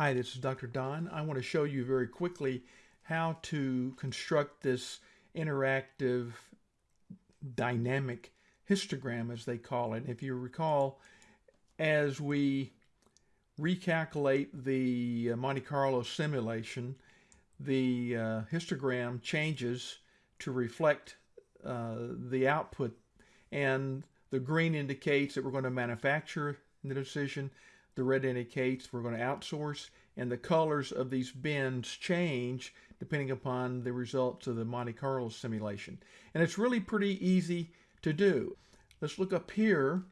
Hi, this is Dr. Don. I want to show you very quickly how to construct this interactive dynamic histogram as they call it. If you recall, as we recalculate the uh, Monte Carlo simulation, the uh, histogram changes to reflect uh, the output and the green indicates that we're going to manufacture the decision the red indicates we're going to outsource and the colors of these bins change depending upon the results of the Monte Carlo simulation. And it's really pretty easy to do. Let's look up here.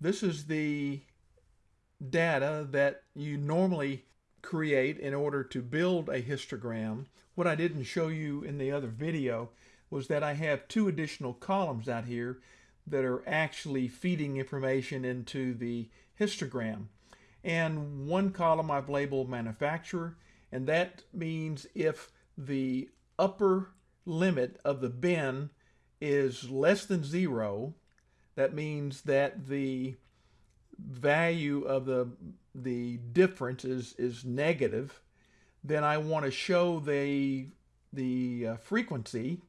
This is the data that you normally create in order to build a histogram. What I didn't show you in the other video was that I have two additional columns out here that are actually feeding information into the histogram. And one column I've labeled manufacturer, and that means if the upper limit of the bin is less than zero, that means that the value of the the difference is is negative then I want to show the the uh, frequency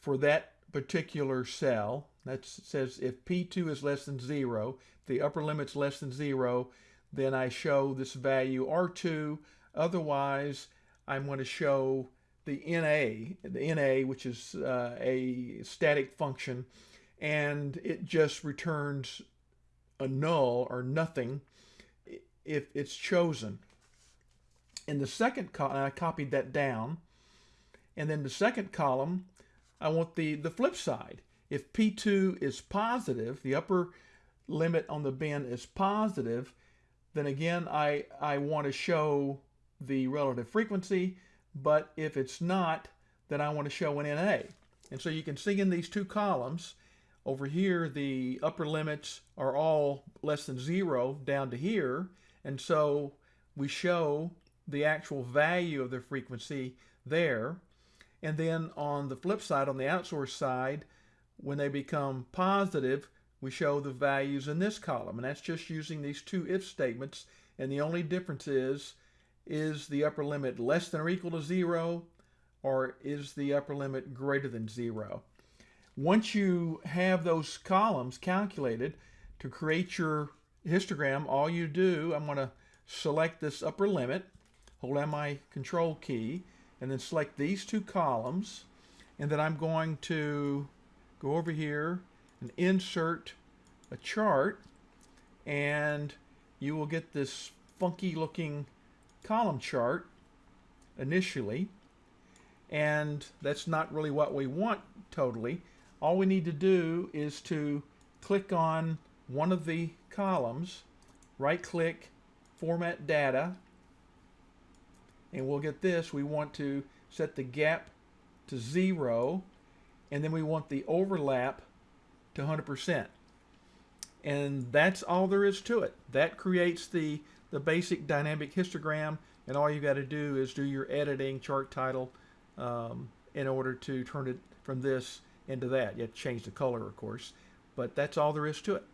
for that particular cell that says if P2 is less than zero, the upper limit's less than zero, then I show this value R2. Otherwise, I'm going to show the NA, the NA, which is uh, a static function, and it just returns a null or nothing if it's chosen. In the second column, I copied that down, and then the second column, I want the, the flip side. If P2 is positive, the upper limit on the bin is positive, then again, I, I want to show the relative frequency, but if it's not, then I want to show an NA. And so you can see in these two columns, over here, the upper limits are all less than zero down to here. And so we show the actual value of the frequency there. And then on the flip side, on the outsource side, when they become positive, we show the values in this column. And that's just using these two if statements. And the only difference is, is the upper limit less than or equal to zero, or is the upper limit greater than zero? Once you have those columns calculated to create your histogram, all you do, I'm going to select this upper limit, hold down my control key, and then select these two columns, and then I'm going to go over here and insert a chart and you will get this funky looking column chart initially. And that's not really what we want totally. All we need to do is to click on one of the columns right click format data and we'll get this we want to set the gap to zero and then we want the overlap to 100%. And that's all there is to it. That creates the, the basic dynamic histogram, and all you got to do is do your editing chart title um, in order to turn it from this into that. You have to change the color, of course, but that's all there is to it.